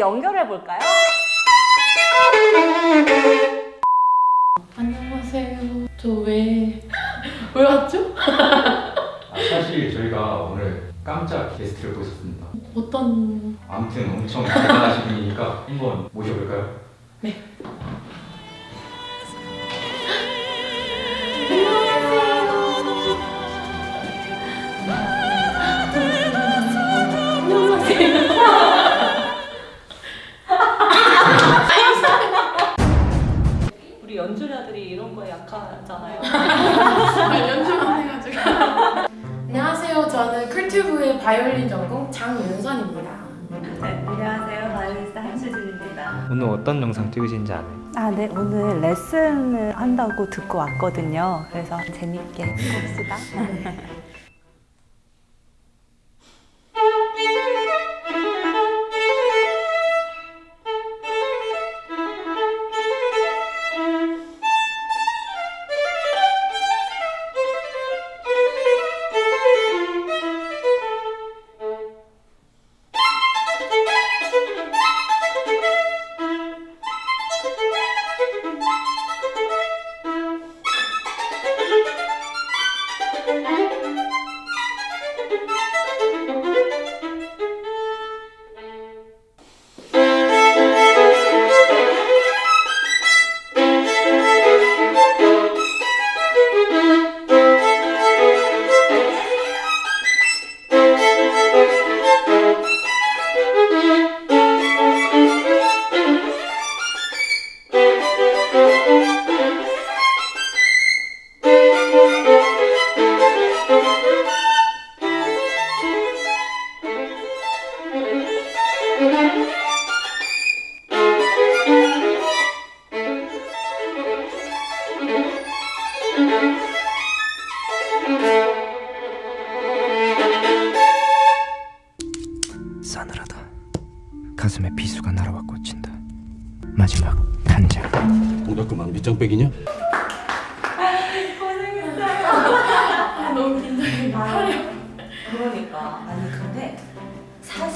연결해 볼까요? 안녕하세요. 저 왜, 왜 왔죠? 아, 사실 저희가 오늘 깜짝 게스트를 모셨습니다. 어떤, 아무튼 엄청 대단하신 분이니까 한번 모셔볼까요? 우 바이올린 전공 장윤선입니다. 네, 안녕하세요. 바이올리스트 한수진입니다. 오늘 어떤 영상 찍으신지 아나요? 아, 네. 오늘 레슨을 한다고 듣고 왔거든요. 그래서 재밌게 해봅시다. 싸늘하다.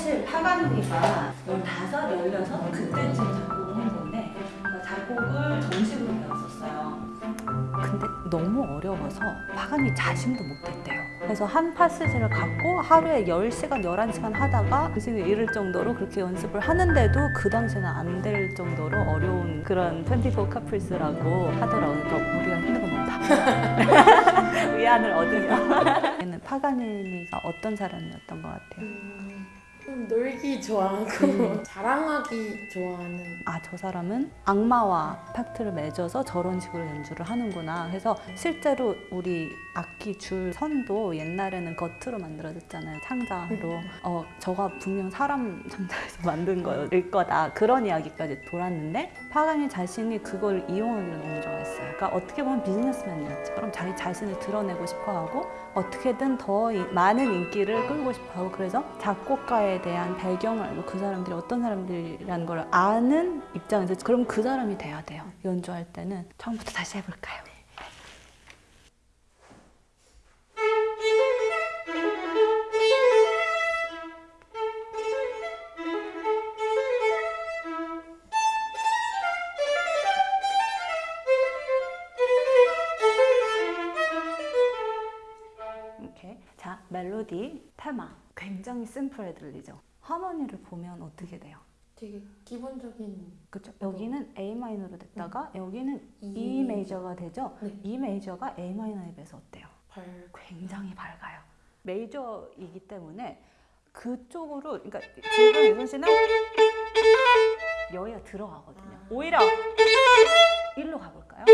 사실 파가니가 15, 16 그때쯤 작곡을 한 건데 그러니까 작곡을 정식으로 배웠었어요. 근데 너무 어려워서 파가니 자신도 못했대요. 그래서 한 파스지를 갖고 하루에 10시간, 11시간 하다가 정신을 잃을 정도로 그렇게 연습을 하는데도 그 당시에는 안 될 정도로 어려운 그런 24 카플스라고 하더라고요. 그러니까 우리가 힘든 건 없다. 위안을 얻으며. 얘는 파가니니가 어떤 사람이었던 것 같아요? 음, 좀 놀기 좋아하고, 자랑하기 좋아하는. 아, 저 사람은 악마와 팩트를 맺어서 저런 식으로 연주를 하는구나. 그래서 실제로 우리 악기 줄 선도 옛날에는 겉으로 만들어졌잖아요. 창자로. 어, 저가 분명 사람 창자에서 만든 거일 거다. 그런 이야기까지 돌았는데 파가니 자신이 그걸 이용하기를 너무 좋아했어요. 그러니까 어떻게 보면 비즈니스맨이었죠. 그럼 자기 자신을 드러내고 싶어 하고 어떻게든 더 이- 많은 인기를 끌고 싶어 하고 그래서 작곡가에 대한 배경을 알고 그 사람들이 어떤 사람들이라는 걸 아는 입장에서 그럼 그 사람이 돼야 돼요. 연주할 때는 처음부터 다시 해볼까요? 자 멜로디 테마 굉장히 심플해 들리죠. 하모니를 보면 어떻게 돼요? 되게 기본적인. 그렇죠. 여기는 A 마이너로 됐다가 여기는 E E 메이저가 되죠. 네. E 메이저가 A 마이너에 비해서 어때요? 발. 굉장히 밝아요. 메이저이기 때문에 그쪽으로 그러니까 지금 유선 씨는 여기가 들어가거든요. 오히려 일로 가볼까요?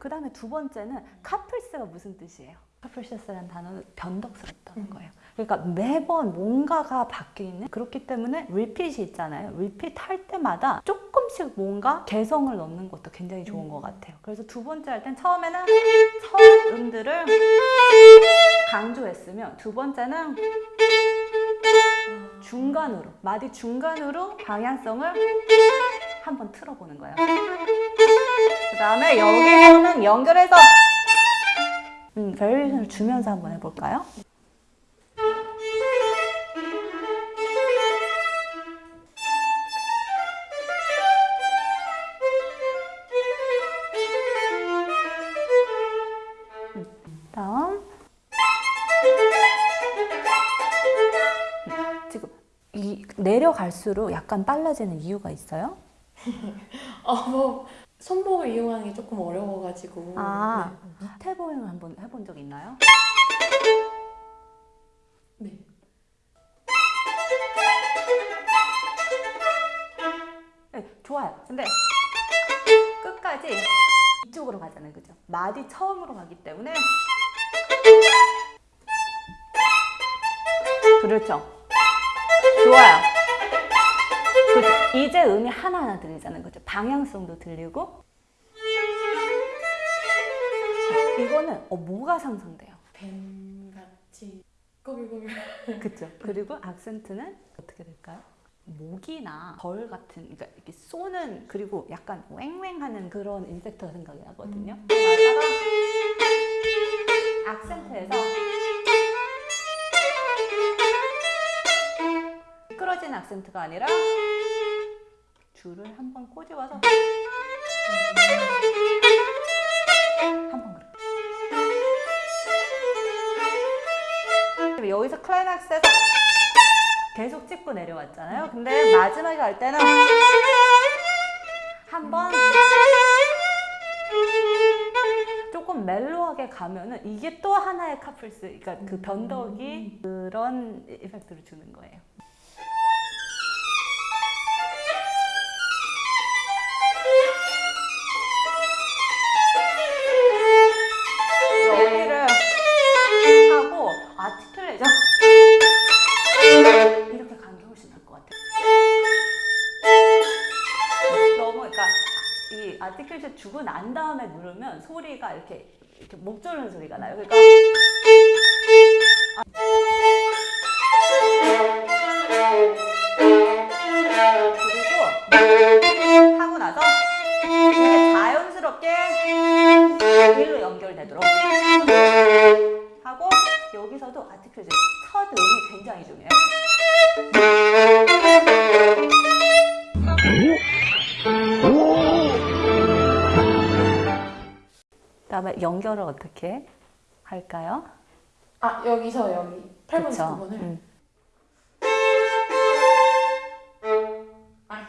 그 다음에 두 번째는 카플스가 무슨 뜻이에요? 카플시스라는 단어는 변덕스럽다는 거예요. 그러니까 매번 뭔가가 바뀌는 그렇기 때문에 리핏이 있잖아요. 리핏 할 때마다 조금씩 뭔가 개성을 넣는 것도 굉장히 좋은 것 같아요. 그래서 두 번째 할 땐 처음에는 첫 음들을 강조했으면 두 번째는 중간으로 마디 중간으로 방향성을 한번 틀어보는 거예요. 그 다음에 여기에는 연결해서 음, 밸리션을 주면서 한번 해볼까요? 내려갈수록 약간 빨라지는 이유가 있어요 아뭐 손목을 이용하는 게 조금 어려워가지고 아. 태보행을 한번 해본 적 있나요? 네. 네. 네, 좋아요. 근데 끝까지 이쪽으로 가잖아요, 그죠? 마디 처음으로 가기 때문에 그렇죠. 좋아요. 이제 음이 하나하나 들리잖아요, 그죠? 방향성도 들리고 자, 이거는 어, 뭐가 상상돼요? 뱀같이 꼬불꼬불 그렇죠. 그리고 악센트는 어떻게 될까요? 모기나 벌 같은 그러니까 이렇게 쏘는 그리고 약간 왱왱하는 그런 인섹트가 생각이 나거든요. 그러다가 악센트에서 미끄러지는 악센트가 아니라 줄을 한번 꼬집어서 한번 그렇게 여기서 클라이막스에서 계속 찍고 내려왔잖아요. 근데 마지막에 갈 때는 한번 조금 멜로하게 가면은 이게 또 하나의 카플스, 그러니까 그 변덕이 그런 이펙트를 주는 거예요. 아티클레이션 주고 난 다음에 누르면 소리가 이렇게 이렇게 목 조르는 소리가 나요. 그러니까 그 연결을 어떻게 할까요? 아 여기서 여기 8번 그쵸? 부분을 음. 아니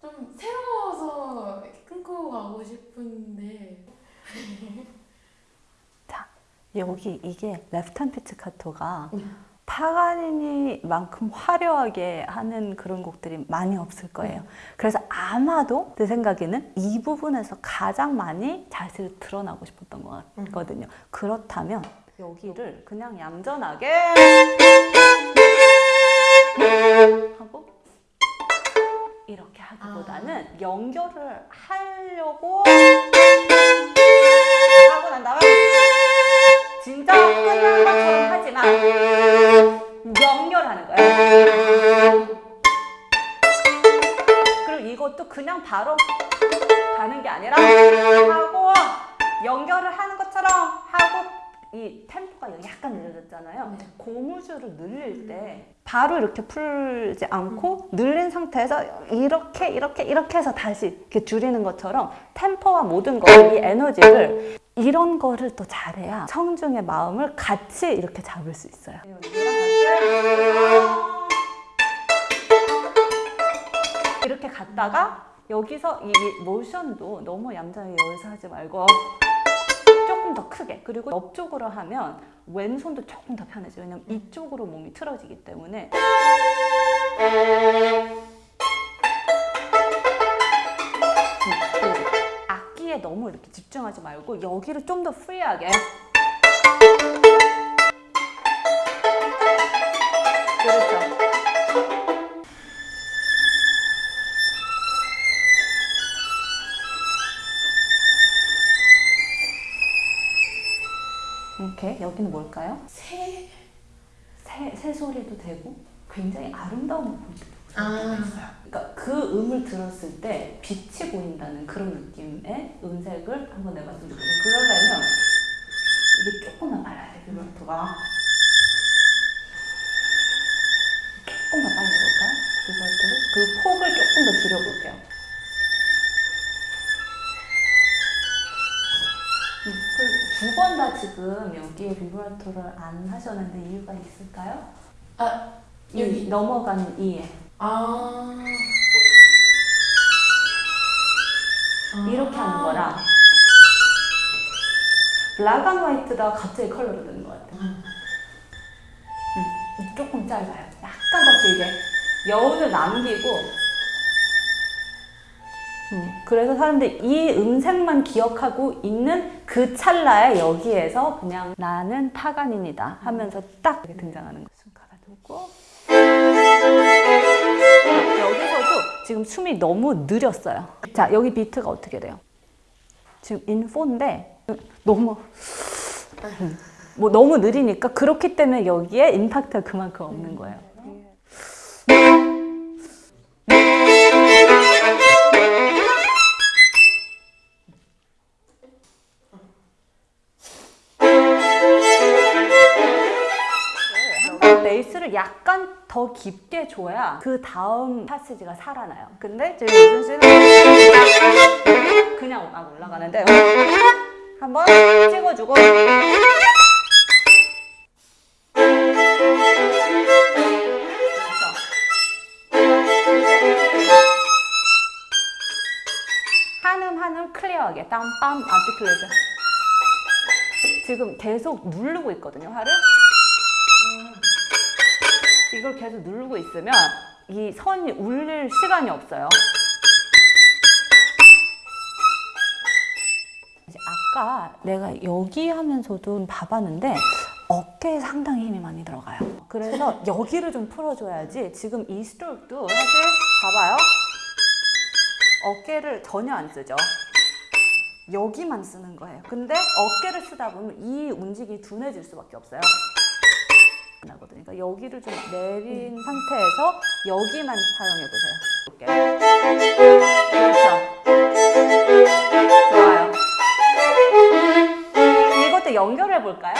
좀 새로워서 끊고 가고 싶은데 여기 이게 레프트 피치카토가 파가니니만큼 화려하게 하는 그런 곡들이 많이 없을 거예요. 그래서 아마도 내 생각에는 이 부분에서 가장 많이 자세를 드러나고 싶었던 것 같거든요. 그렇다면 여기를 그냥 얌전하게 하고 이렇게 하기보다는 연결을 하려고 하고 난 다음에 진짜 끝난 것처럼 하지만 연결하는 거예요. 그리고 이것도 그냥 바로 가는 게 아니라 하고 연결을 하는 것처럼 하고 이 템포가 약간 느려졌잖아요. 네. 고무줄을 늘릴 때 바로 이렇게 풀지 않고 늘린 상태에서 이렇게 이렇게 이렇게 해서 다시 이렇게 줄이는 것처럼 템포와 모든 거, 이 에너지를 이런 거를 또 잘해야 청중의 마음을 같이 이렇게 잡을 수 있어요. 이렇게 갔다가 여기서 이 모션도 너무 얌전하게 여기서 하지 말고 조금 더 크게 그리고 옆쪽으로 하면 왼손도 조금 더 편해져요 왜냐면 이쪽으로 몸이 틀어지기 때문에 너무 이렇게 집중하지 말고 여기를 좀 더 프리하게 그렇죠 이렇게 여기는 뭘까요? 새 새, 새 소리도 되고 굉장히 아름다운 아. 그러니까 그 음을 들었을 때 빛이 보인다는 그런 느낌의 음색을 한번 내봤으면 좋겠어요. 그러려면 이게 조금만 빨라야 돼요, 비브라토가. 조금 더 빨리 해볼까요? 비브라토를? 그리고 폭을 조금 더 줄여볼게요. 음, 그리고 두번 다 지금 여기에 비브라토를 안 하셨는데 이유가 있을까요? 아, 이 여기. 넘어가는 이에 아. 이렇게 하는 거랑 black and white다 갑자기 컬러로 되는 것 같아요. 음, 조금 짧아요. 약간 더 길게. 여운을 남기고. 음, 그래서 사람들이 이 음색만 기억하고 있는 그 찰나에 여기에서 그냥 나는 타간인이다 하면서 딱 이렇게 등장하는. 숨 가다두고. 여기서도 지금 숨이 너무 느렸어요. 자, 여기 비트가 어떻게 돼요? 지금 인포인데 너무 음, 뭐 너무 느리니까 그렇기 때문에 여기에 임팩트가 그만큼 없는 거예요. 더 깊게 줘야 그 다음 파스지가 살아나요. 근데 지금 유준 씨는 그냥 막 올라가는데 한번 찍어주고. 한음 한음 클리어하게. 땀빰 아티클레이션. 지금 계속 누르고 있거든요 화를 이걸 계속 누르고 있으면 이 선이 울릴 시간이 없어요. 아까 내가 여기 하면서도 봐봤는데 어깨에 상당히 힘이 많이 들어가요. 그래서 여기를 좀 풀어줘야지 지금 이 스트로크도 사실 봐봐요. 어깨를 전혀 안 쓰죠. 여기만 쓰는 거예요. 근데 어깨를 쓰다 보면 이 움직임이 둔해질 수밖에 없어요. 나거든요. 그러니까 여기를 좀 내린 상태에서 여기만 사용해 보세요. 그렇죠. 좋아요. 이것도 연결해 볼까요?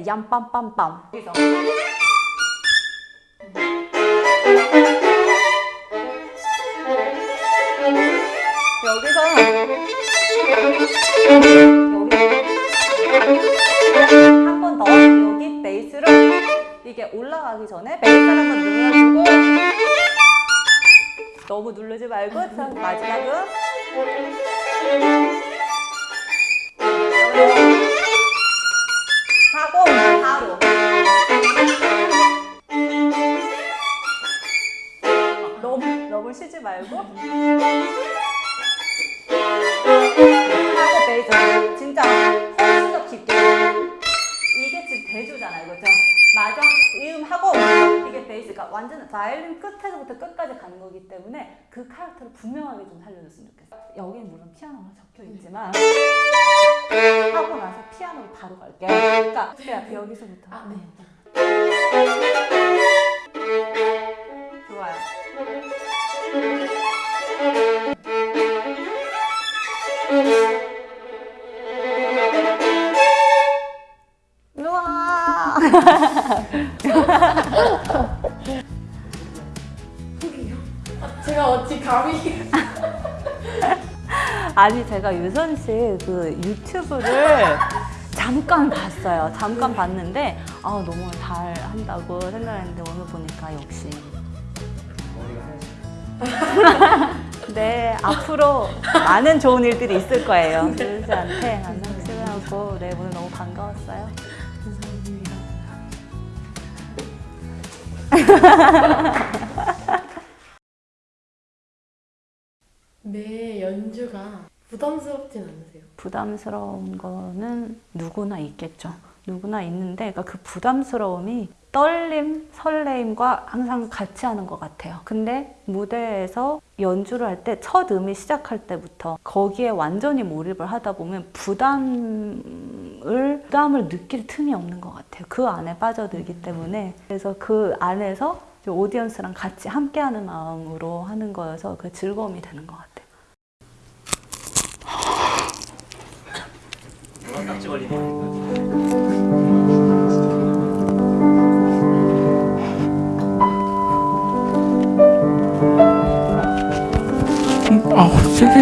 다라레 얌빰빰빰. 여기서. 여기서 한 번 더 여기 베이스를 이게 올라가기 전에 베이스를 한번 눌러주고 너무 누르지 말고 자, 마지막은 말고. 하고 베이스 진짜 훨씬 더 깊게. 이게 지금 대조잖아요 그죠? 맞아 이음 하고 이게 베이스가 완전 바이올린 끝에서부터 끝까지 가는 거기 때문에 그 캐릭터를 분명하게 좀 살려줬으면 좋겠어요. 여기는 물론 피아노가 적혀 있지만 하고 나서 피아노로 바로 갈게요 그러니까 그냥 여기서부터. 아, 네. 좋아요 우와 제가 어찌 감히. 아니 제가 유선 씨그 유튜브를 잠깐 봤어요. 잠깐 봤는데 아 너무 잘 한다고 생각했는데 오늘 보니까 역시 네 앞으로 많은 좋은 일들이 있을 거예요. 유선 씨한테 만남 시간하고 하고 네 오늘 너무 반가웠어요. 감사합니다. 매 연주가 부담스럽진 않으세요? 부담스러운 거는 누구나 있겠죠. 누구나 있는데 그러니까 그 부담스러움이 떨림, 설레임과 항상 같이 하는 것 같아요. 근데 무대에서 연주를 할 때 첫 음이 시작할 때부터 거기에 완전히 몰입을 하다 보면 부담을 부담을 느낄 틈이 없는 것 같아요. 그 안에 빠져들기 때문에 그래서 그 안에서 오디언스랑 같이 함께하는 마음으로 하는 거여서 그 즐거움이 되는 것 같아요. 哦菲菲